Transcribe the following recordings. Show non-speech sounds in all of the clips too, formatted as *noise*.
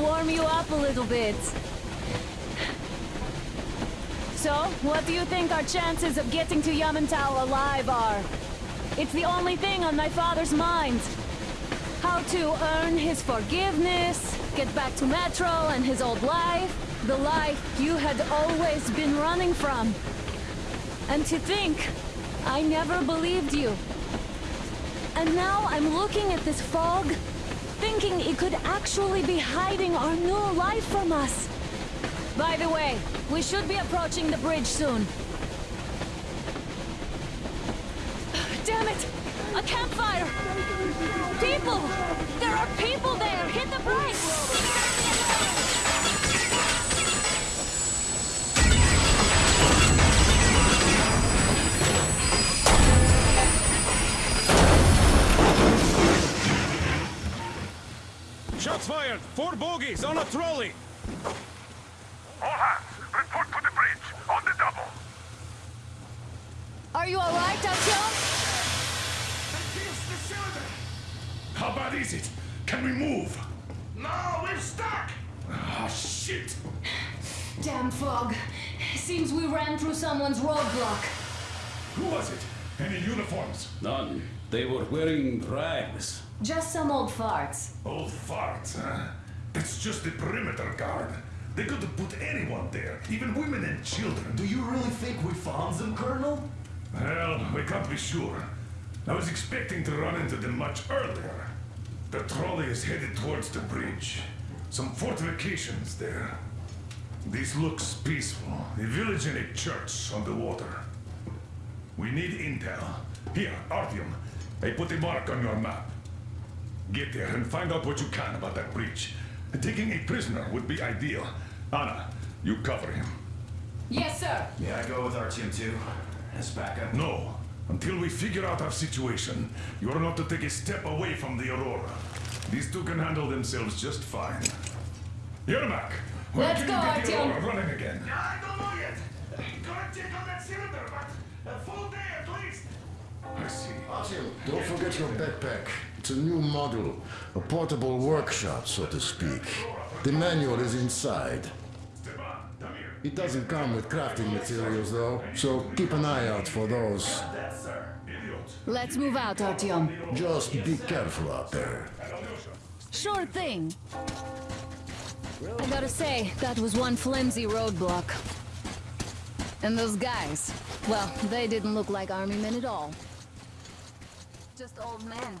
warm you up a little bit. So, what do you think our chances of getting to Yamantau alive are? It's the only thing on my father's mind. How to earn his forgiveness, get back to Metro and his old life, the life you had always been running from. And to think, I never believed you. And now I'm looking at this fog, thinking it could actually be hiding our new life from us. By the way, we should be approaching the bridge soon. *sighs* Damn it! A campfire! People! There are people there! Hit the brakes! Four bogies on a trolley! All hands, report to the bridge, on the double. Are you alright, Artyom? the cylinder. How bad is it? Can we move? No, we're stuck. Ah, shit! Damn fog. Seems we ran through someone's roadblock. Who was it? Any uniforms? None. They were wearing rags. Just some old farts. Old farts, huh? That's just the perimeter guard. They could have put anyone there, even women and children. Do you really think we found them, Colonel? Well, we can't be sure. I was expecting to run into them much earlier. The trolley is headed towards the bridge. Some fortifications there. This looks peaceful. A village and a church on the water. We need intel. Here, Artyom. I put a mark on your map. Get there and find out what you can about that breach. Taking a prisoner would be ideal. Anna, you cover him. Yes, sir. Yeah, I go with our team too. As backup. No. Until we figure out our situation, you are not to take a step away from the Aurora. These two can handle themselves just fine. Yermak, when Let's can go, you get the Aurora running again? I don't know yet. Gonna check on that cylinder, but a full day at least. I see. Artyom, don't forget your backpack. It's a new model, a portable workshop, so to speak. The manual is inside. Stepan, come here. It doesn't come with crafting materials, though, so keep an eye out for those. That's sir. Idiot. Let's move out, Artyom. Just be careful out there. Sure thing. I gotta say, that was one flimsy roadblock. And those guys, well, they didn't look like army men at all. Just old men.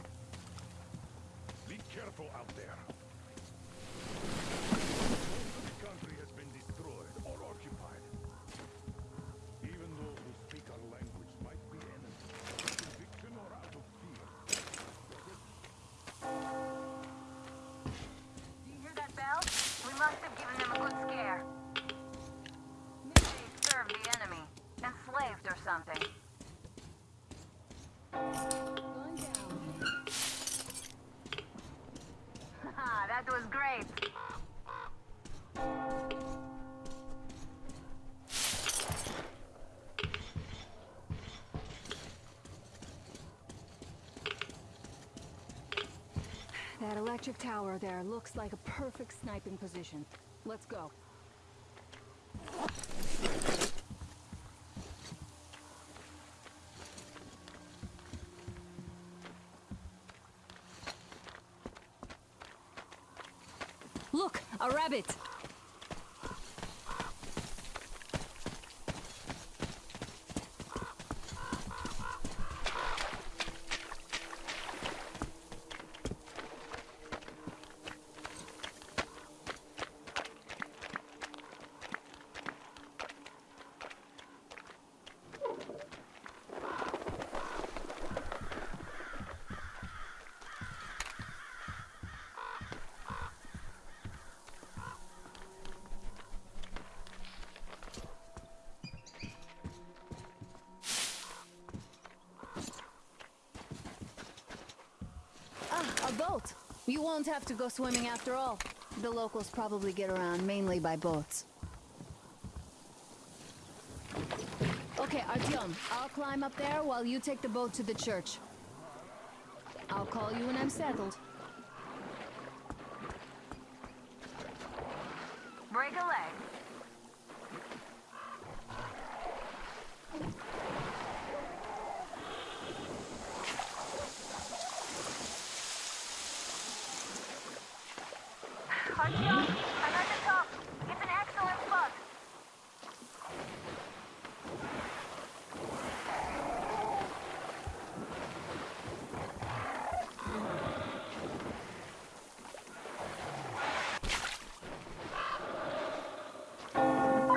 Electric tower there looks like a perfect sniping position. Let's go. Look, a rabbit. Ah, a boat. You won't have to go swimming after all. The locals probably get around mainly by boats. Okay, Artyom, I'll climb up there while you take the boat to the church. I'll call you when I'm settled. Break a leg. Artyom, I'm at the top. It's an excellent spot.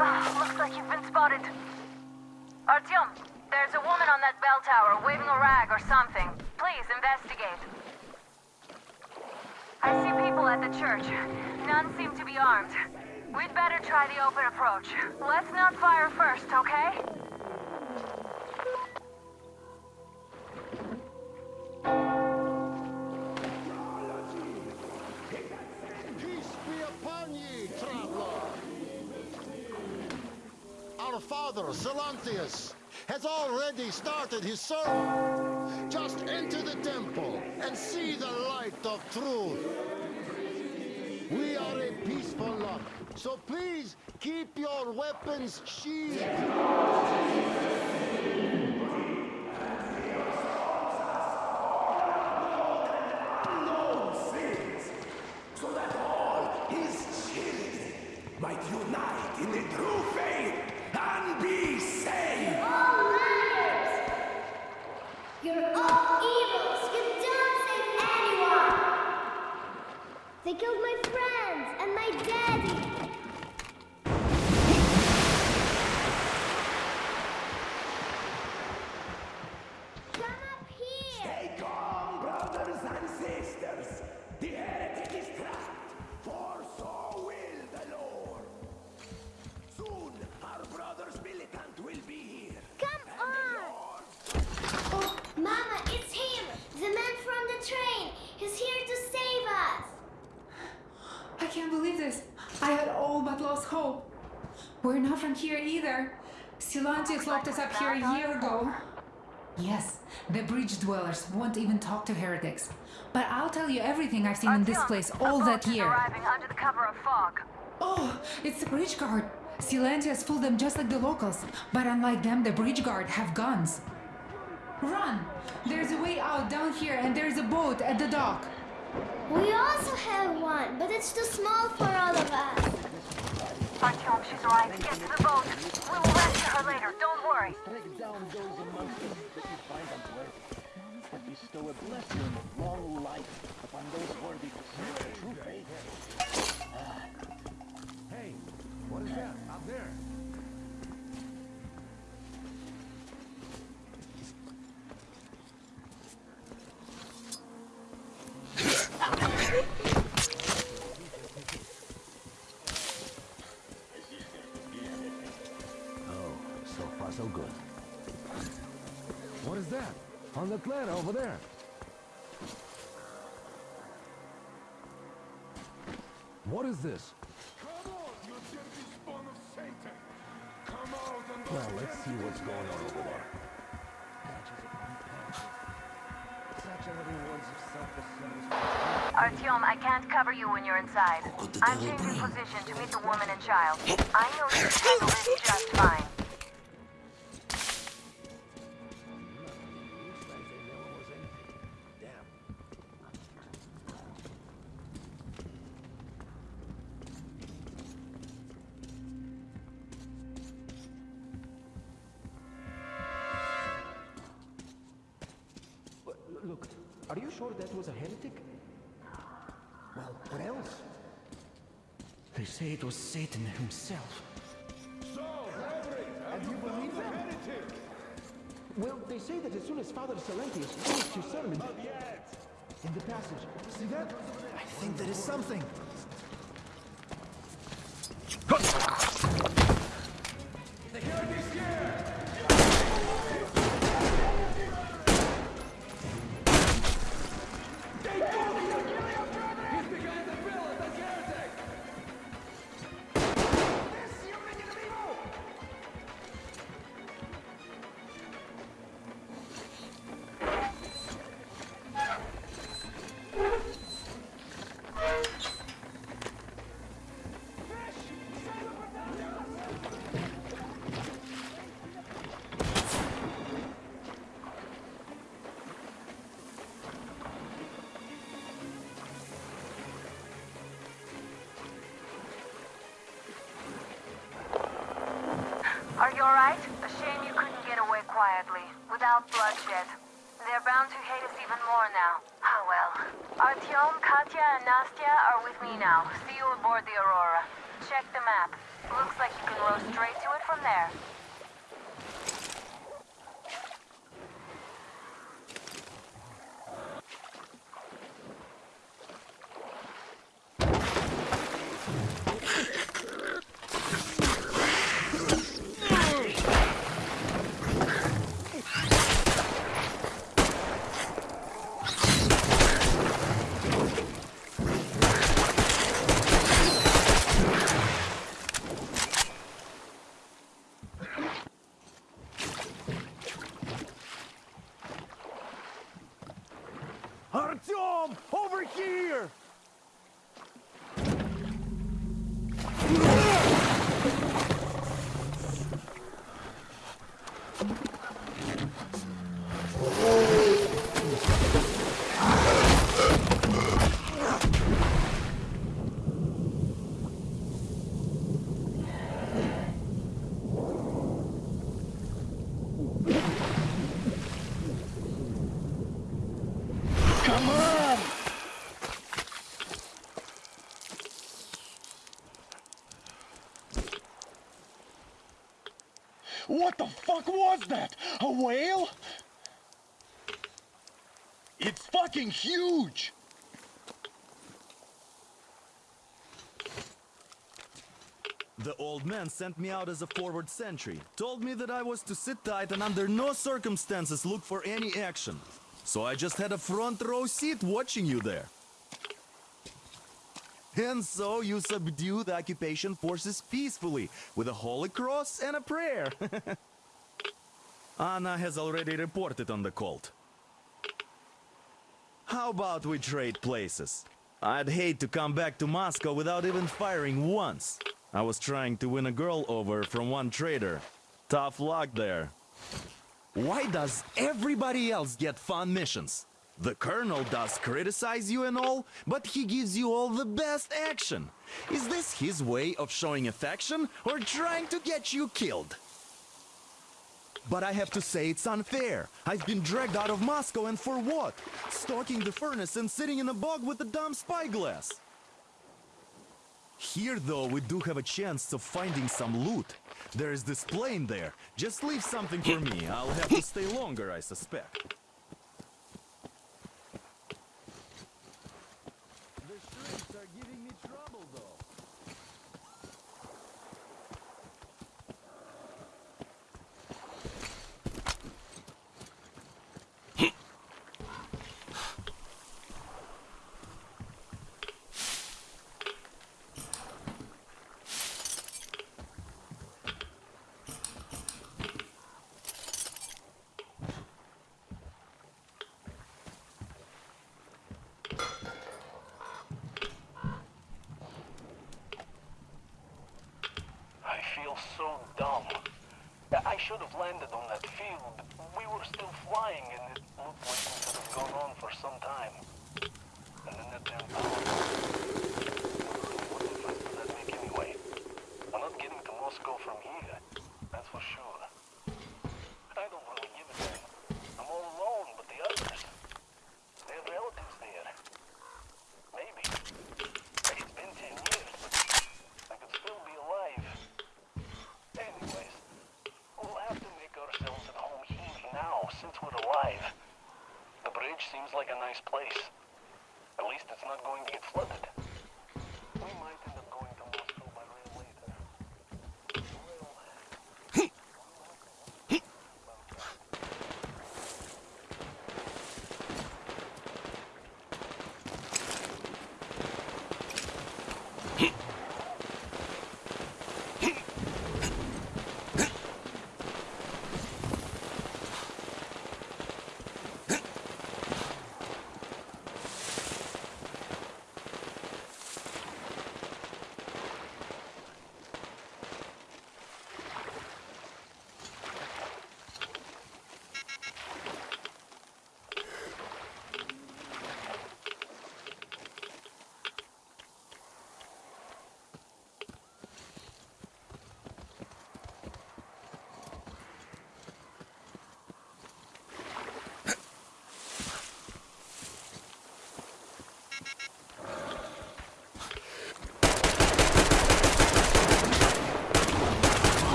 Ah, looks like you've been spotted. Artyom, there's a woman on that bell tower waving a rag or something. Please investigate. I see people at the church. None seem to be armed. We'd better try the open approach. Let's not fire first, okay? Peace be upon ye, traveler. Our father, Silantius, has already started his sermon. Just enter the temple and see the light of truth. We are a peaceful lot, so please keep your weapons sheathed. so that all his children might unite in the true faith here a year ago. Yes, the bridge dwellers won't even talk to heretics. But I'll tell you everything I've seen in this place all that year. arriving under the cover of fog. Oh, it's the bridge guard. Silantius fooled them just like the locals. But unlike them, the bridge guard have guns. Run! There's a way out down here and there's a boat at the dock. We also have one, but it's too small for us. Artyom, she's right. Get to the boat. We will rescue her later. Don't worry. Strike down those them that you find unworthy, but bestow a blessing of long life upon those worthy to serve true faith. Hey, what is that out there? On over there. What is this? Come on, you dirty spawn of Satan! Come out and Well, let's see what's going on over there. Such are the rewards of self-service. Artyom, I can't cover you when you're inside. I'm changing position to meet the woman and child. I know you can handle this just fine. Sure that was a heretic? Well, what else? They say it was Satan himself. So, brethren, and you believe them? Well, they say that as soon as Father Silantius finished his sermon, Not yet. in the passage, see that? I think there is something. Now. See you aboard the Aurora. Check the map. Looks like you can row straight to it from there. Artyom! Over here! Come on! What the fuck was that? A whale? It's fucking huge! The old man sent me out as a forward sentry. Told me that I was to sit tight and under no circumstances look for any action. So I just had a front row seat watching you there. And so you subdue the occupation forces peacefully with a holy cross and a prayer. *laughs* Anna has already reported on the cult. How about we trade places? I'd hate to come back to Moscow without even firing once. I was trying to win a girl over from one trader. Tough luck there. Why does everybody else get fun missions? The colonel does criticize you and all, but he gives you all the best action. Is this his way of showing affection or trying to get you killed? But I have to say it's unfair. I've been dragged out of Moscow and for what? Stalking the furnace and sitting in a bog with a dumb spyglass. Here, though, we do have a chance of finding some loot. There is this plane there. Just leave something for me. I'll have to stay longer, I suspect. The shrimps are giving me trouble, though. I feel so dumb. I should have landed on that field. We were still flying and it looked like it could have gone on for some time. And then that damn power.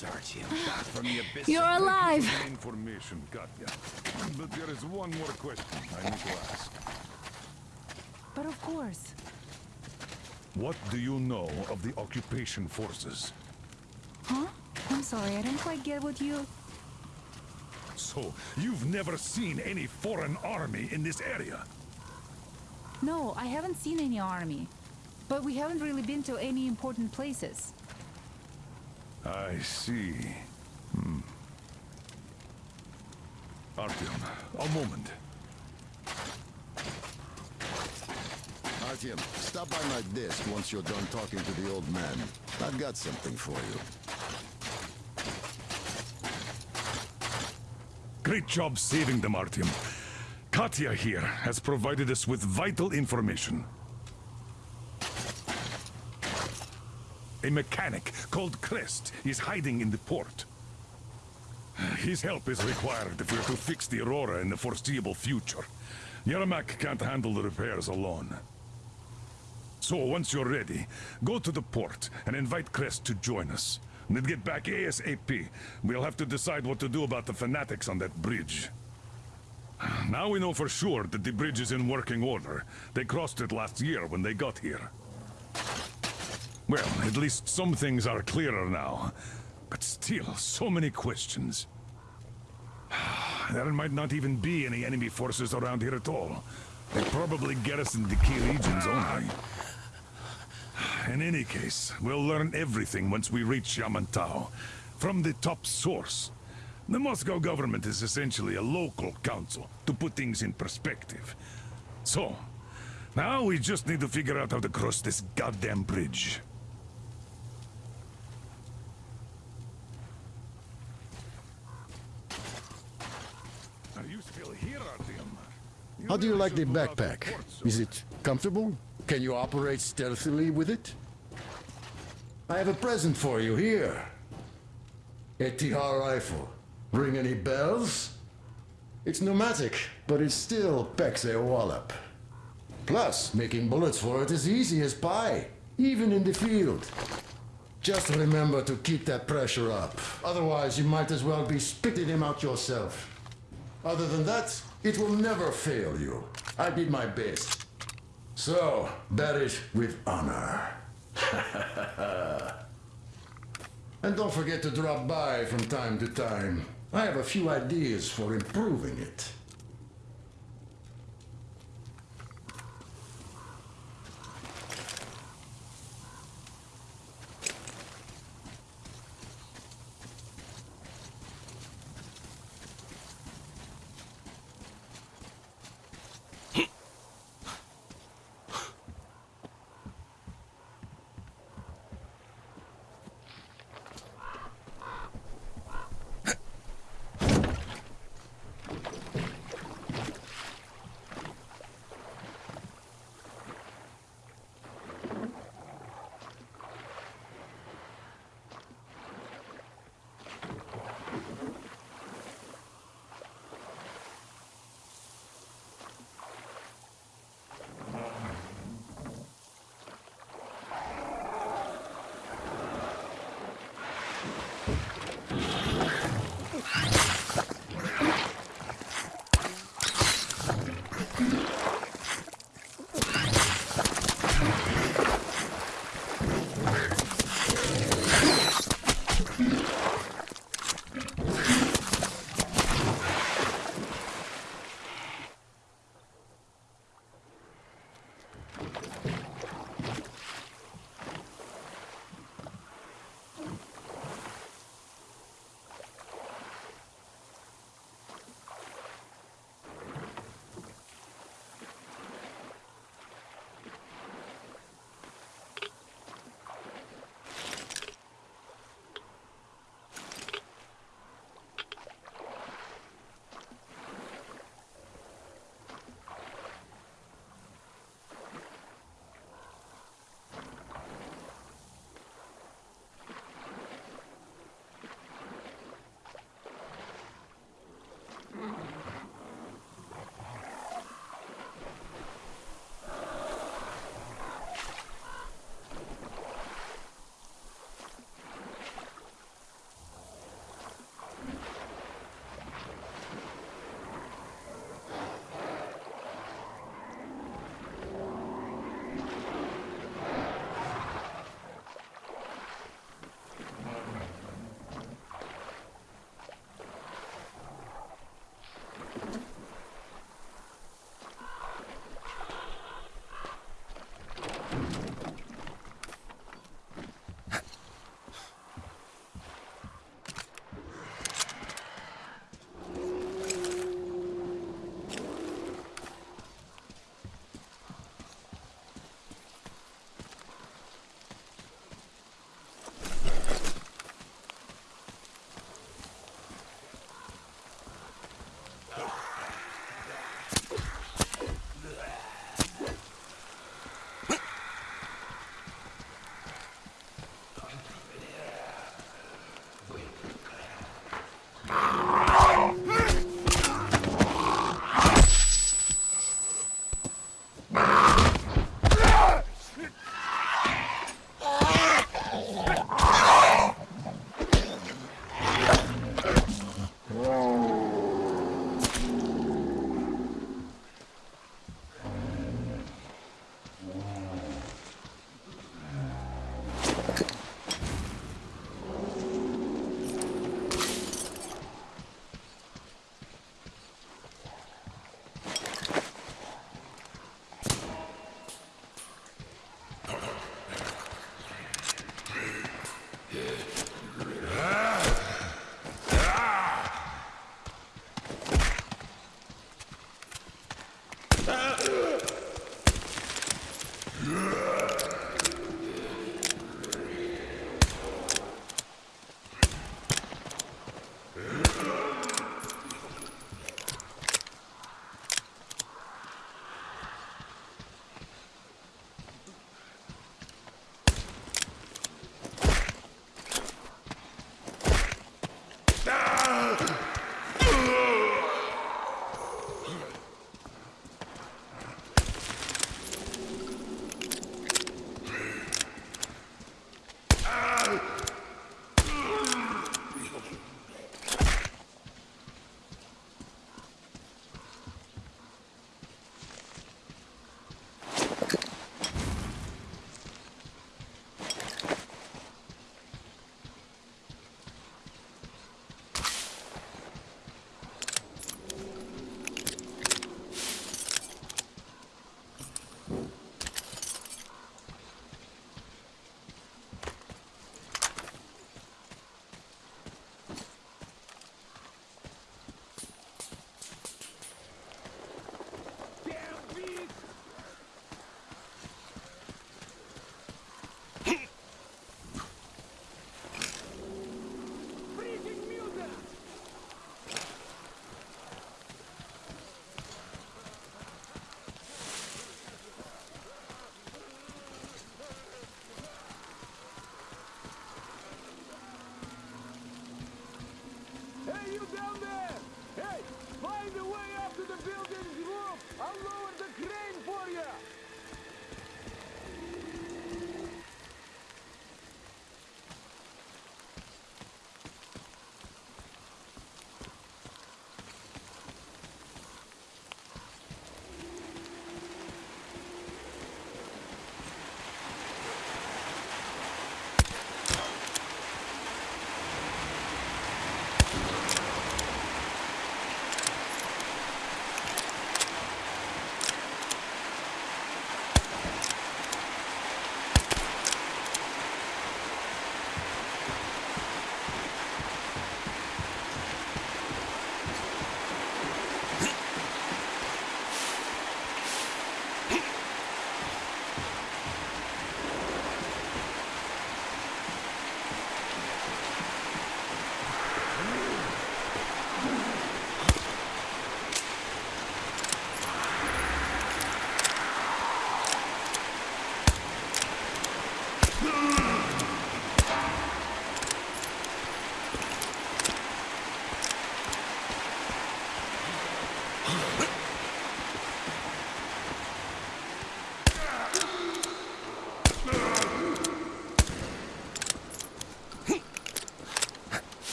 Here's Artyom back from the abyss. You're alive! For the information, Katya. But there is one more question I need to ask. But of course. What do you know of the occupation forces? Huh? I'm sorry, I don't quite get what you... So, you've never seen any foreign army in this area? No, I haven't seen any army. But we haven't really been to any important places. I see. Hmm. Artyom, a moment. Artyom, stop by my desk once you're done talking to the old man. I've got something for you. Great job saving them, Artyom. Katya here has provided us with vital information. A mechanic called Crest is hiding in the port. His help is required if we're to fix the Aurora in the foreseeable future. Yermak can't handle the repairs alone. So, once you're ready, go to the port and invite Crest to join us. Then get back ASAP. We'll have to decide what to do about the fanatics on that bridge. Now we know for sure that the bridge is in working order. They crossed it last year when they got here. Well, at least some things are clearer now. But still, so many questions. *sighs* There might not even be any enemy forces around here at all. They probably garrison the key regions only. *sighs* In any case, we'll learn everything once we reach Yamantau. From the top source. The Moscow government is essentially a local council, to put things in perspective. So, now we just need to figure out how to cross this goddamn bridge. Are you still here, Artyom? How do you like the backpack? Is it comfortable? Can you operate stealthily with it? I have a present for you here. A TR rifle. Ring any bells? It's pneumatic, but it still packs a wallop. Plus, making bullets for it is easy as pie, even in the field. Just remember to keep that pressure up. Otherwise, you might as well be spitting him out yourself. Other than that, it will never fail you. I did my best. So, it with honor. *laughs* and don't forget to drop by from time to time. I have a few ideas for improving it.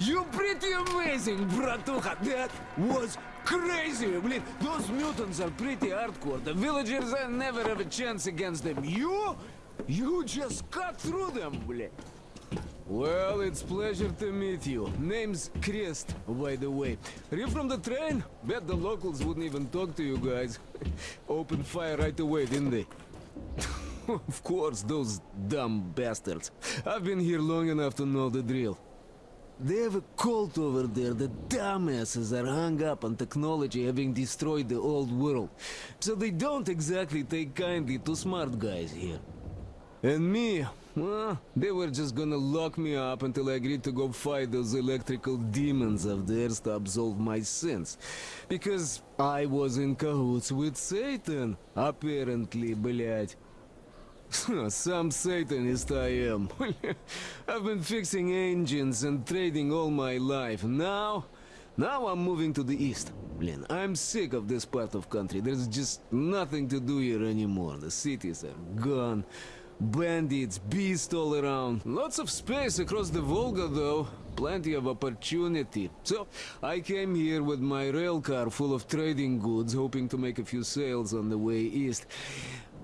you pretty amazing, bratuха. That was crazy. Блин, those mutants are pretty hardcore. The villagers I never have a chance against them. You? You just cut through them, блин. Well, it's pleasure to meet you. Name's Crest, by the way. Are you from the train? Bet the locals wouldn't even talk to you guys. *laughs* Open fire right away, didn't they? *laughs* of course, those dumb bastards. I've been here long enough to know the drill. They have a cult over there. The dumbasses are hung up on technology having destroyed the old world. So they don't exactly take kindly to smart guys here. And me, well, they were just gonna lock me up until I agreed to go fight those electrical demons of theirs to absolve my sins. Because I was in cahoots with Satan, apparently, блядь. Some Satanist I am. I've been fixing engines and trading all my life. Now, now I'm moving to the east. Blin, I'm sick of this part of country. There's just nothing to do here anymore. The cities are gone. Bandits, beasts all around. Lots of space across the Volga, though. Plenty of opportunity. So, I came here with my rail car full of trading goods, hoping to make a few sales on the way east.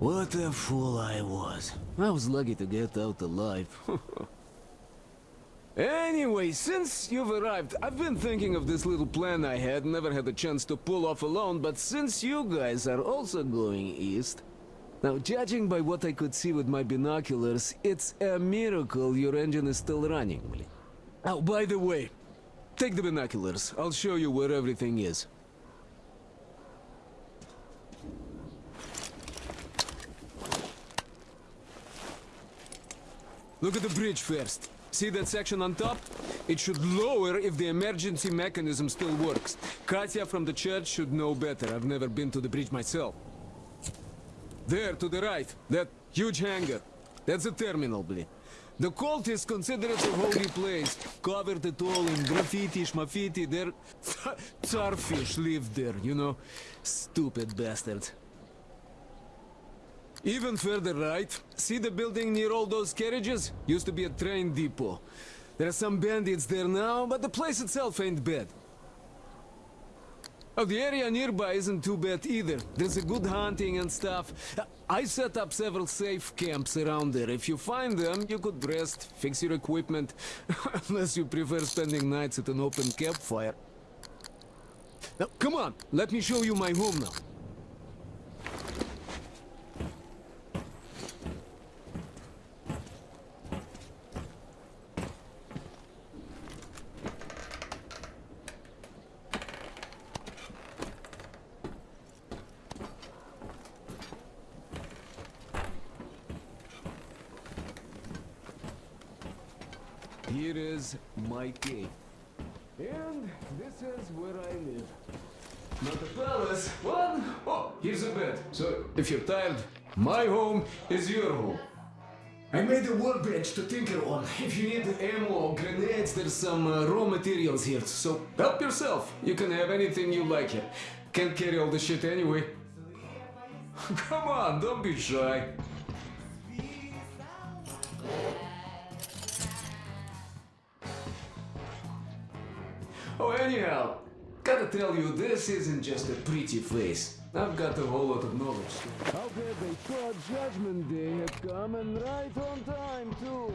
What a fool I was. I was lucky to get out alive. *laughs* anyway, since you've arrived, I've been thinking of this little plan I had, never had a chance to pull off alone, but since you guys are also going east... Now, judging by what I could see with my binoculars, it's a miracle your engine is still running. Oh, by the way, take the binoculars. I'll show you where everything is. Look at the bridge first. See that section on top? It should lower if the emergency mechanism still works. Katya from the church should know better. I've never been to the bridge myself. There, to the right. That huge hangar. That's a terminal, blin. The cultists consider it a holy place. Covered it all in graffiti, schmaffiti. Their starfish *laughs* live there, you know? Stupid bastards. Even further right, see the building near all those carriages? Used to be a train depot. There are some bandits there now, but the place itself ain't bad. Oh, the area nearby isn't too bad either. There's a good hunting and stuff. I set up several safe camps around there. If you find them, you could rest, fix your equipment, *laughs* unless you prefer spending nights at an open campfire. Now, come on, let me show you my home now. Here is my cave. And this is where I live. Not a palace, one. Oh, here's a bed. So if you're tired, my home is your home. I made a workbench to tinker on. If you need ammo or grenades, there's some uh, raw materials here. So help yourself. You can have anything you like here. Can't carry all the shit anyway. *laughs* Come on, don't be shy. Oh, anyhow, gotta tell you, this isn't just a pretty face. I've got a whole lot of knowledge. How bad they thought Judgment Day had come, and right on time, too.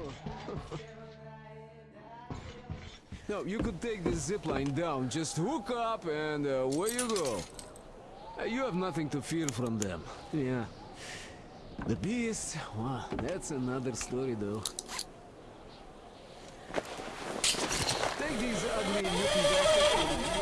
*laughs* now, you could take this zip line down, just hook up, and uh, away you go. Uh, you have nothing to fear from them. Yeah. The beast, well, that's another story, though. Take these ugly looking bastards.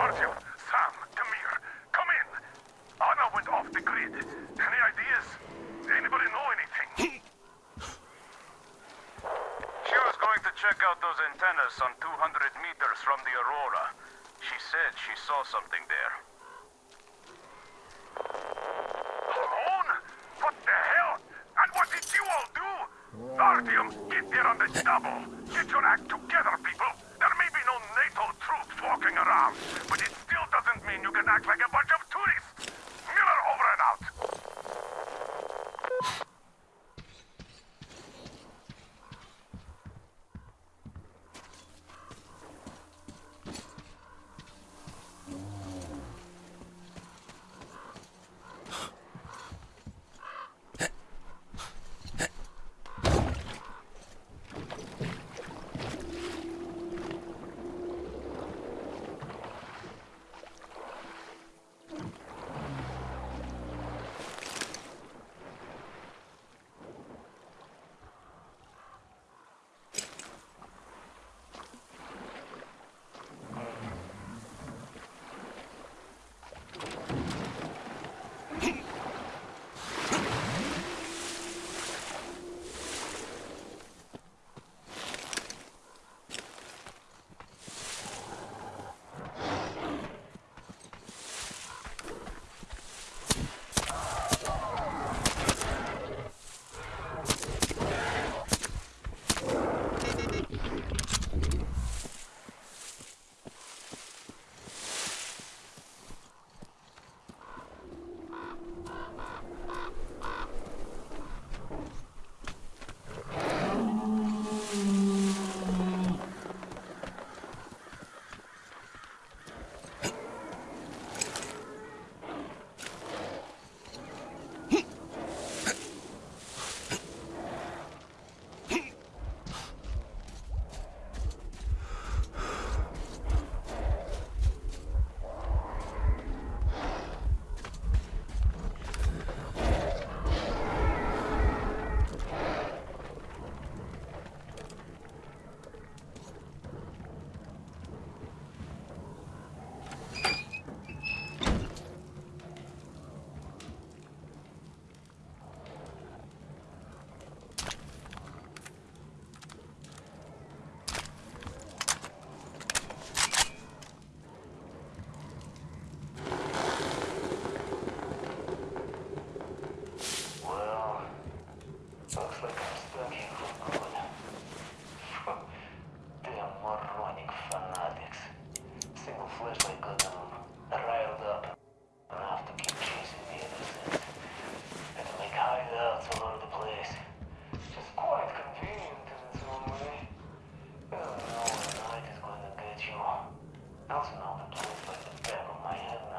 Artyom, Sam, come here. Come in. Anna went off the grid. Any ideas? Anybody know anything? She was going to check out those antennas some 200 meters from the Aurora. She said she saw something there.